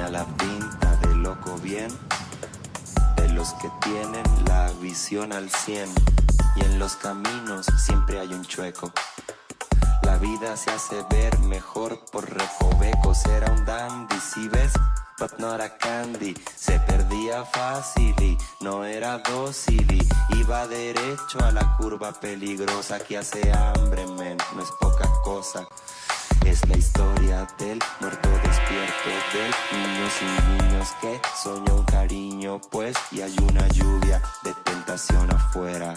Tenía la pinta de loco bien, de los que tienen la visión al cien. Y en los caminos siempre hay un chueco. La vida se hace ver mejor por recovecos. Era un dandy, si ves, but not a candy. Se perdía fácil y no era dócil y iba derecho a la curva peligrosa que hace hambre, men, no es poca cosa. Es la historia del muerto despierto, del niño sin niños que soñó un cariño, pues y hay una lluvia de tentación afuera.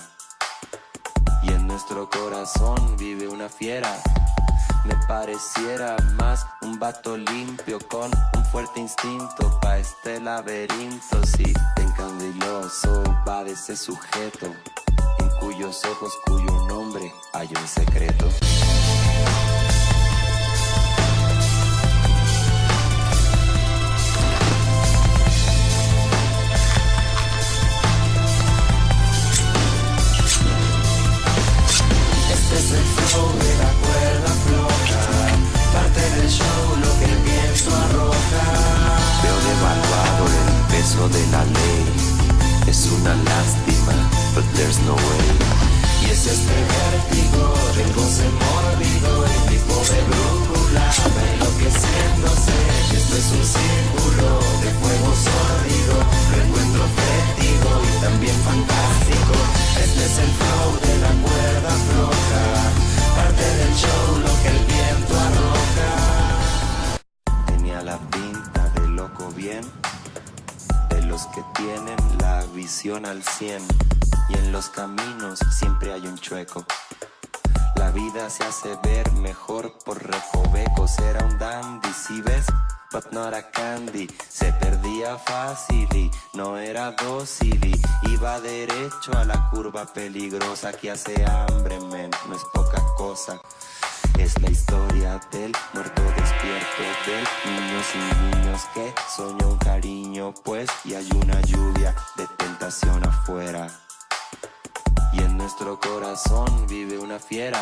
Y en nuestro corazón vive una fiera. Me pareciera más un vato limpio con un fuerte instinto pa' este laberinto. Si te encandiloso va de ese sujeto, en cuyos ojos, cuyo nombre hay un secreto. La ley. Es una lástima, but there's no way. Y es este vértigo del goce mórbido El tipo de brújula va enloqueciéndose esto es un círculo de fuego sórdido Lo encuentro fétido y también fantástico Este es el flow de la cuerda floja Parte del show lo que el viento arroja Tenía la pinta de loco bien, los que tienen la visión al cien. Y en los caminos siempre hay un chueco. La vida se hace ver mejor por recovecos. Era un dandy, si ves, but not a candy. Se perdía fácil y no era dócil y iba derecho a la curva peligrosa que hace hambre, men, no es poca cosa. Es la historia del muerto despierto, del niño sin niños que soñó un cariño, pues y hay una lluvia de tentación afuera. Y en nuestro corazón vive una fiera.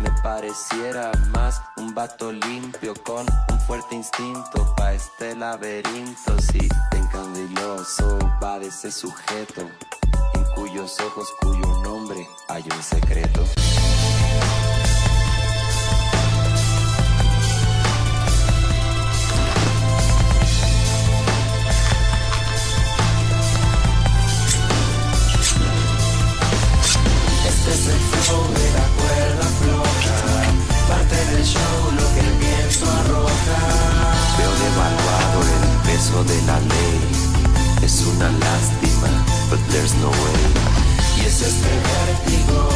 Me pareciera más un vato limpio con un fuerte instinto pa' este laberinto. Si te encandiloso va de ese sujeto, en cuyos ojos, cuyo nombre hay un secreto. De la ley. Es una lástima, but there's no way. Y es este vértigo